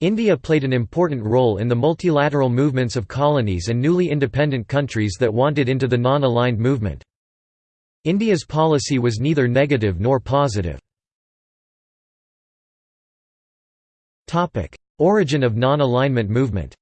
India played an important role in the multilateral movements of colonies and newly independent countries that wanted into the non-aligned movement. India's policy was neither negative nor positive. Origin of non-alignment movement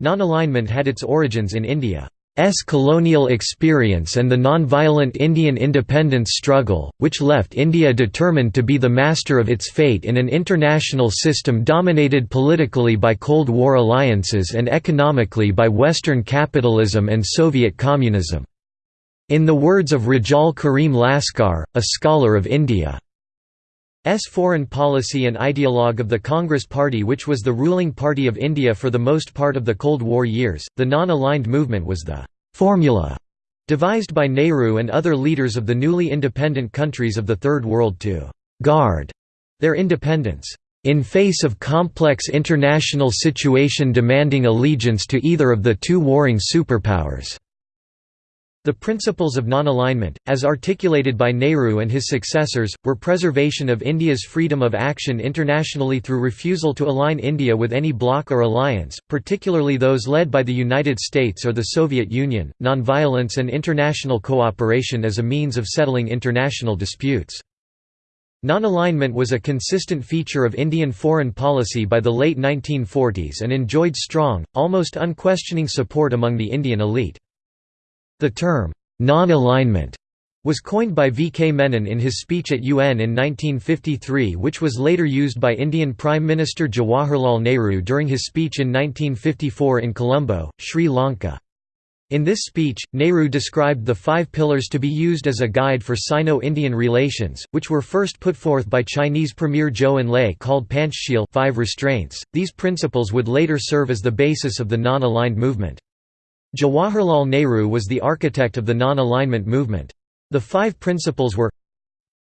Non-alignment had its origins in India. S colonial experience and the non-violent Indian independence struggle, which left India determined to be the master of its fate in an international system dominated politically by Cold War alliances and economically by Western capitalism and Soviet communism. In the words of Rejaul Karim Laskar, a scholar of India, foreign policy and ideologue of the Congress Party which was the ruling party of India for the most part of the Cold War years, the non-aligned movement was the «formula» devised by Nehru and other leaders of the newly independent countries of the Third World to «guard» their independence in face of complex international situation demanding allegiance to either of the two warring superpowers. The principles of non-alignment, as articulated by Nehru and his successors, were preservation of India's freedom of action internationally through refusal to align India with any bloc or alliance, particularly those led by the United States or the Soviet Union, nonviolence and international cooperation as a means of settling international disputes. Non-alignment was a consistent feature of Indian foreign policy by the late 1940s and enjoyed strong, almost unquestioning support among the Indian elite. The term, non-alignment, was coined by V. K. Menon in his speech at UN in 1953 which was later used by Indian Prime Minister Jawaharlal Nehru during his speech in 1954 in Colombo, Sri Lanka. In this speech, Nehru described the five pillars to be used as a guide for Sino-Indian relations, which were first put forth by Chinese Premier Zhou Enlai called Panchshil five restraints. These principles would later serve as the basis of the non-aligned movement. Jawaharlal Nehru was the architect of the non-alignment movement. The five principles were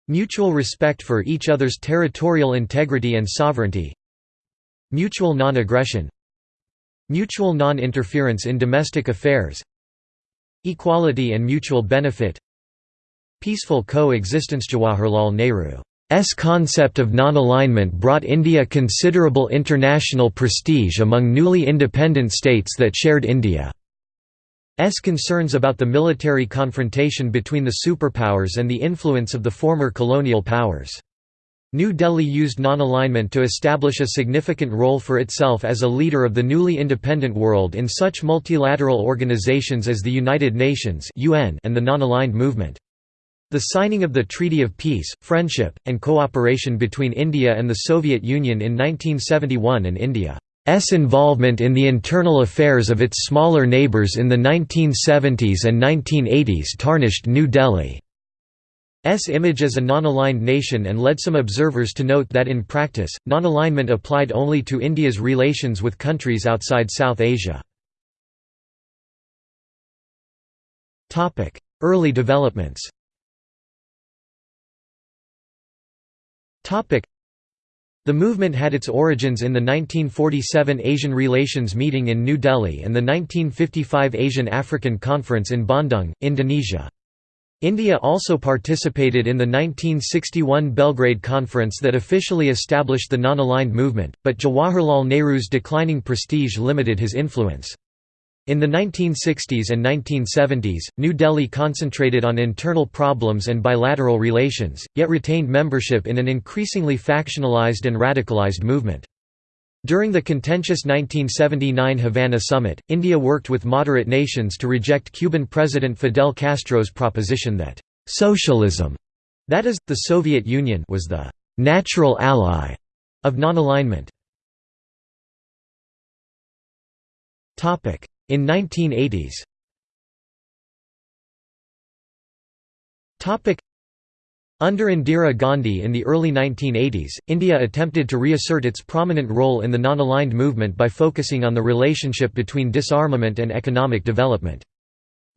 Mutual respect for each other's territorial integrity and sovereignty Mutual non-aggression Mutual non-interference in domestic affairs Equality and mutual benefit Peaceful coexistence Jawaharlal Nehru's concept of non-alignment brought India considerable international prestige among newly independent states that shared India. S concerns about the military confrontation between the superpowers and the influence of the former colonial powers. New Delhi used non-alignment to establish a significant role for itself as a leader of the newly independent world in such multilateral organizations as the United Nations and the non-aligned movement. The signing of the Treaty of Peace, Friendship, and Cooperation between India and the Soviet Union in 1971 and India S involvement in the internal affairs of its smaller neighbours in the 1970s and 1980s tarnished New Delhi's image as a non-aligned nation and led some observers to note that in practice, non-alignment applied only to India's relations with countries outside South Asia. Early developments the movement had its origins in the 1947 Asian Relations Meeting in New Delhi and the 1955 Asian-African Conference in Bandung, Indonesia. India also participated in the 1961 Belgrade Conference that officially established the non-aligned movement, but Jawaharlal Nehru's declining prestige limited his influence. In the 1960s and 1970s, New Delhi concentrated on internal problems and bilateral relations, yet retained membership in an increasingly factionalized and radicalized movement. During the contentious 1979 Havana summit, India worked with moderate nations to reject Cuban President Fidel Castro's proposition that, "...socialism", that is, the Soviet Union was the "...natural ally", of non-alignment. In 1980s under Indira Gandhi in the early 1980s, India attempted to reassert its prominent role in the non-aligned movement by focusing on the relationship between disarmament and economic development.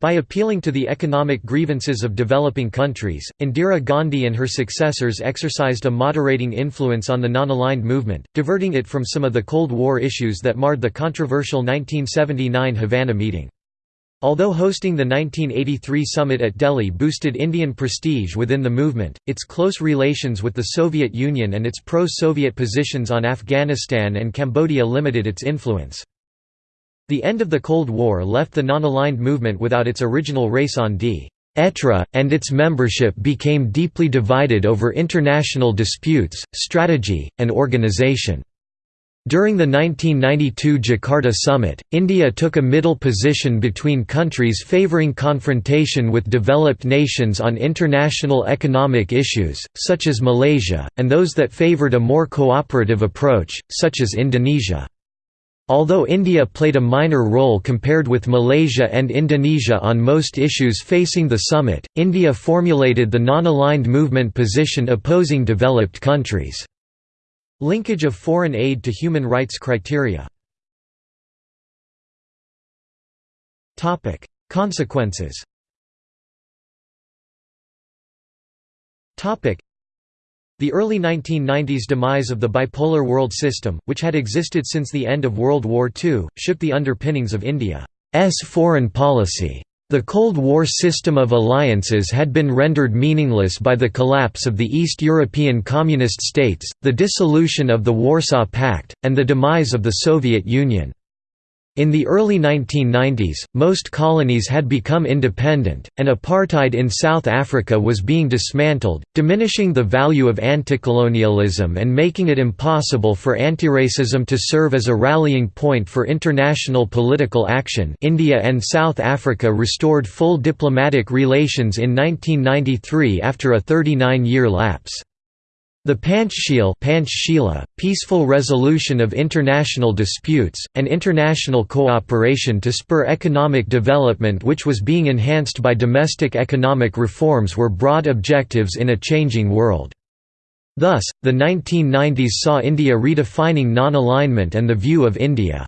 By appealing to the economic grievances of developing countries, Indira Gandhi and her successors exercised a moderating influence on the non-aligned movement, diverting it from some of the Cold War issues that marred the controversial 1979 Havana meeting. Although hosting the 1983 summit at Delhi boosted Indian prestige within the movement, its close relations with the Soviet Union and its pro-Soviet positions on Afghanistan and Cambodia limited its influence. The end of the Cold War left the non-aligned movement without its original raison d'etre, and its membership became deeply divided over international disputes, strategy, and organization. During the 1992 Jakarta summit, India took a middle position between countries favouring confrontation with developed nations on international economic issues, such as Malaysia, and those that favoured a more cooperative approach, such as Indonesia. Although India played a minor role compared with Malaysia and Indonesia on most issues facing the summit, India formulated the non-aligned movement position opposing developed countries. Linkage of foreign aid to human rights criteria Consequences the early 1990s demise of the bipolar world system, which had existed since the end of World War II, shook the underpinnings of India's foreign policy. The Cold War system of alliances had been rendered meaningless by the collapse of the East European Communist states, the dissolution of the Warsaw Pact, and the demise of the Soviet Union. In the early 1990s, most colonies had become independent, and apartheid in South Africa was being dismantled, diminishing the value of anticolonialism and making it impossible for antiracism to serve as a rallying point for international political action India and South Africa restored full diplomatic relations in 1993 after a 39-year lapse. The Panchshila peaceful resolution of international disputes, and international cooperation to spur economic development which was being enhanced by domestic economic reforms were broad objectives in a changing world. Thus, the 1990s saw India redefining non-alignment and the view of India's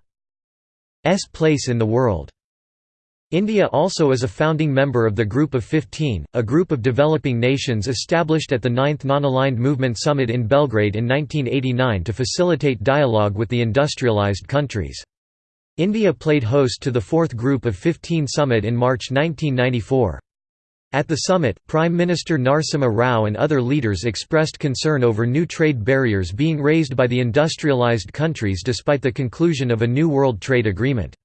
place in the world. India also is a founding member of the Group of 15, a group of developing nations established at the Ninth Non-Aligned Movement Summit in Belgrade in 1989 to facilitate dialogue with the industrialized countries. India played host to the Fourth Group of 15 summit in March 1994. At the summit, Prime Minister Narasimha Rao and other leaders expressed concern over new trade barriers being raised by the industrialized countries despite the conclusion of a new World Trade Agreement.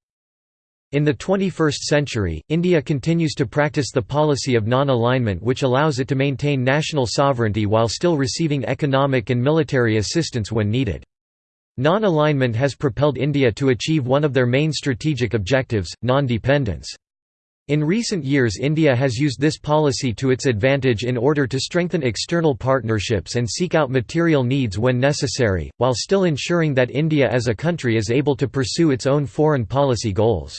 In the 21st century, India continues to practice the policy of non-alignment which allows it to maintain national sovereignty while still receiving economic and military assistance when needed. Non-alignment has propelled India to achieve one of their main strategic objectives, non-dependence. In recent years India has used this policy to its advantage in order to strengthen external partnerships and seek out material needs when necessary, while still ensuring that India as a country is able to pursue its own foreign policy goals.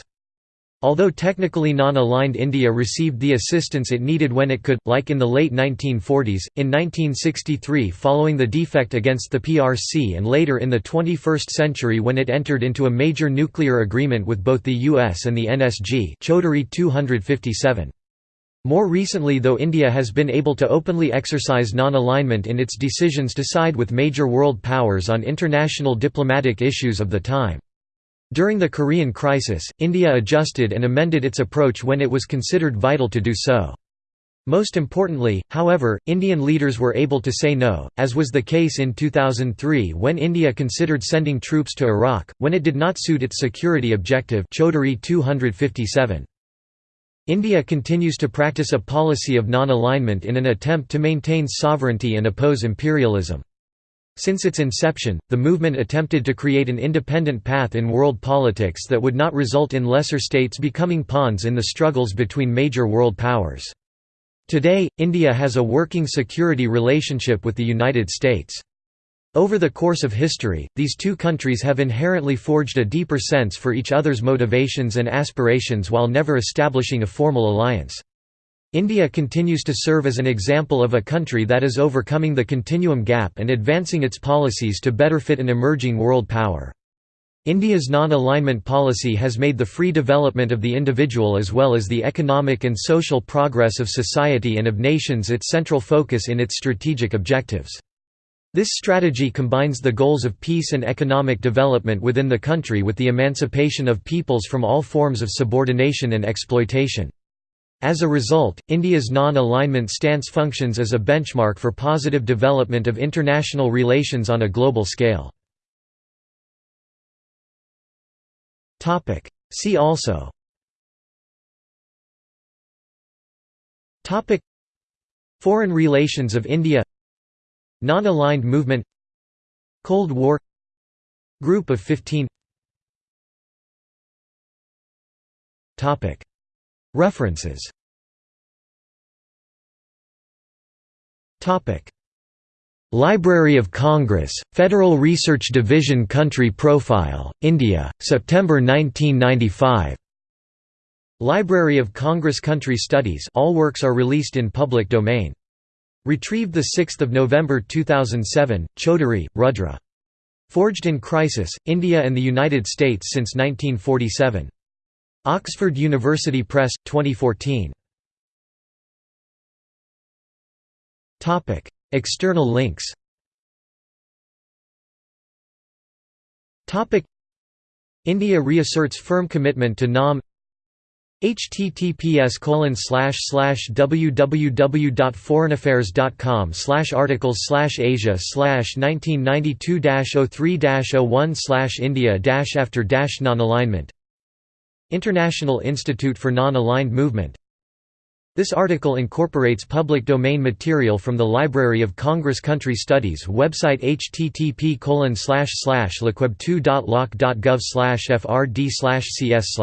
Although technically non-aligned India received the assistance it needed when it could, like in the late 1940s, in 1963 following the defect against the PRC and later in the 21st century when it entered into a major nuclear agreement with both the US and the NSG Chaudhary 257. More recently though India has been able to openly exercise non-alignment in its decisions to side with major world powers on international diplomatic issues of the time. During the Korean crisis, India adjusted and amended its approach when it was considered vital to do so. Most importantly, however, Indian leaders were able to say no, as was the case in 2003 when India considered sending troops to Iraq, when it did not suit its security objective Chaudhary 257. India continues to practice a policy of non-alignment in an attempt to maintain sovereignty and oppose imperialism. Since its inception, the movement attempted to create an independent path in world politics that would not result in lesser states becoming pawns in the struggles between major world powers. Today, India has a working security relationship with the United States. Over the course of history, these two countries have inherently forged a deeper sense for each other's motivations and aspirations while never establishing a formal alliance. India continues to serve as an example of a country that is overcoming the continuum gap and advancing its policies to better fit an emerging world power. India's non-alignment policy has made the free development of the individual as well as the economic and social progress of society and of nations its central focus in its strategic objectives. This strategy combines the goals of peace and economic development within the country with the emancipation of peoples from all forms of subordination and exploitation. As a result, India's non-alignment stance functions as a benchmark for positive development of international relations on a global scale. See also. Foreign relations of India. Non-aligned movement. Cold War. Group of 15 References Library of Congress, Federal Research Division Country Profile, India, September 1995. Library of Congress Country Studies all works are released in public domain. Retrieved 6 November 2007, Chaudhary, Rudra. Forged in Crisis, India and the United States since 1947. Oxford University Press, 2014. External links. India reasserts firm commitment to NAM https colon www.foreignaffairs.com slash articles slash asia slash 1992 03 01 slash india after non-alignment International Institute for Non-Aligned Movement. This article incorporates public domain material from the Library of Congress Country Studies website http colon slash slash lcweb2.loc.gov frd cs